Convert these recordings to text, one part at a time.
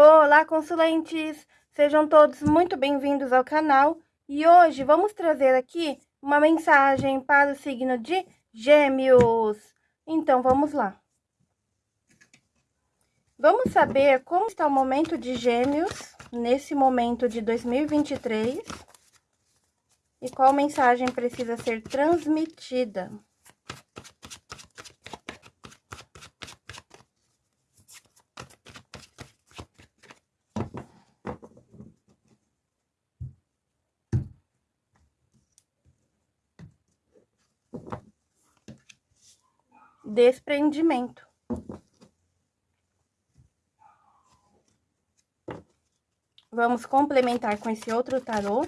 Olá, consulentes! Sejam todos muito bem-vindos ao canal e hoje vamos trazer aqui uma mensagem para o signo de Gêmeos. Então, vamos lá. Vamos saber como está o momento de Gêmeos nesse momento de 2023 e qual mensagem precisa ser transmitida. Desprendimento. Vamos complementar com esse outro tarô.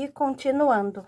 E continuando.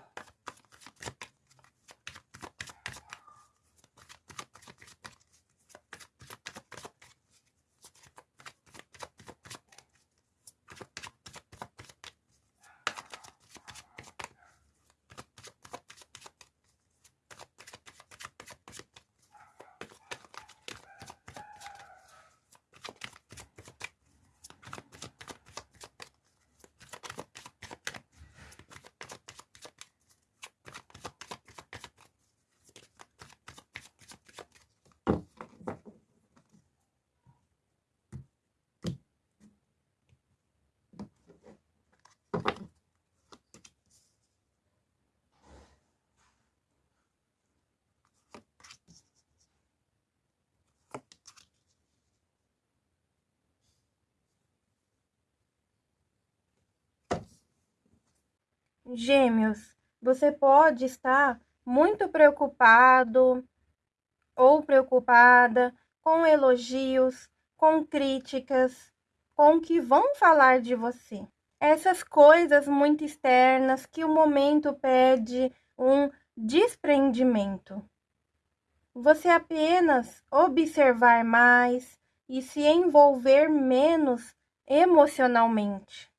Gêmeos, você pode estar muito preocupado ou preocupada com elogios, com críticas, com o que vão falar de você. Essas coisas muito externas que o momento pede um desprendimento. Você apenas observar mais e se envolver menos emocionalmente.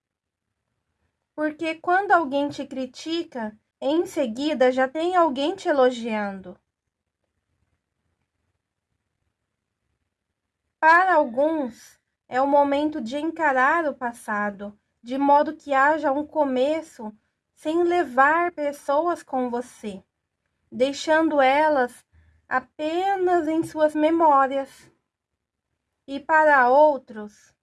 Porque quando alguém te critica, em seguida já tem alguém te elogiando. Para alguns, é o momento de encarar o passado, de modo que haja um começo sem levar pessoas com você, deixando elas apenas em suas memórias. E para outros,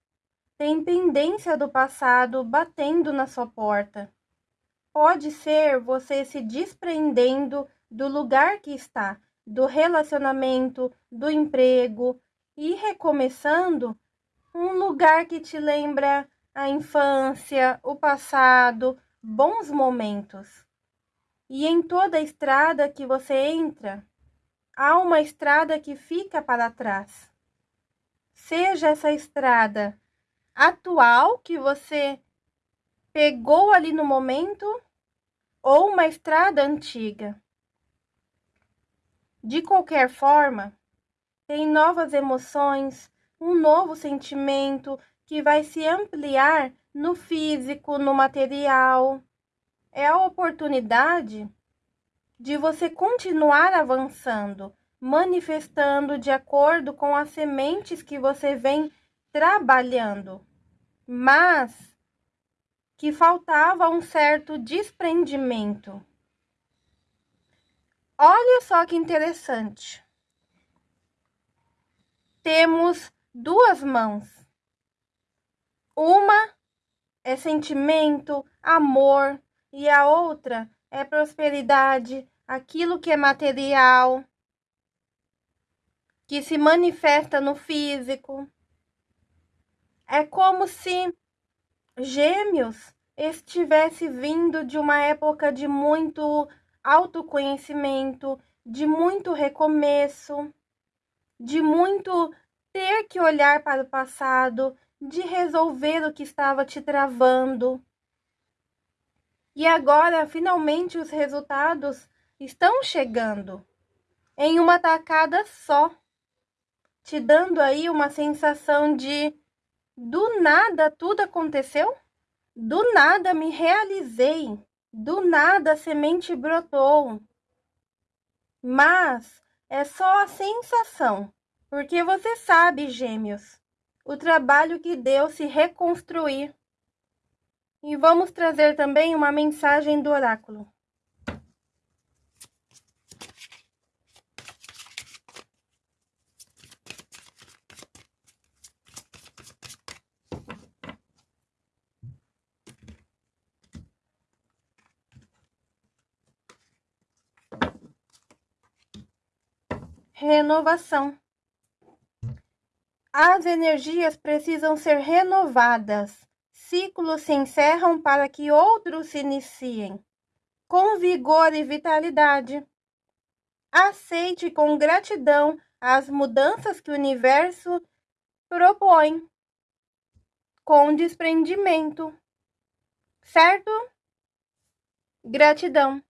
tem pendência do passado batendo na sua porta. Pode ser você se desprendendo do lugar que está, do relacionamento, do emprego e recomeçando um lugar que te lembra a infância, o passado, bons momentos. E em toda estrada que você entra, há uma estrada que fica para trás. Seja essa estrada atual que você pegou ali no momento ou uma estrada antiga. De qualquer forma, tem novas emoções, um novo sentimento que vai se ampliar no físico, no material. É a oportunidade de você continuar avançando, manifestando de acordo com as sementes que você vem trabalhando, mas que faltava um certo desprendimento. Olha só que interessante. Temos duas mãos. Uma é sentimento, amor, e a outra é prosperidade, aquilo que é material, que se manifesta no físico. É como se Gêmeos estivesse vindo de uma época de muito autoconhecimento, de muito recomeço, de muito ter que olhar para o passado, de resolver o que estava te travando. E agora, finalmente, os resultados estão chegando em uma tacada só, te dando aí uma sensação de do nada tudo aconteceu, do nada me realizei, do nada a semente brotou. Mas é só a sensação, porque você sabe, gêmeos, o trabalho que deu se reconstruir. E vamos trazer também uma mensagem do oráculo. Renovação. As energias precisam ser renovadas. Ciclos se encerram para que outros se iniciem. Com vigor e vitalidade. Aceite com gratidão as mudanças que o universo propõe. Com desprendimento. Certo? Gratidão.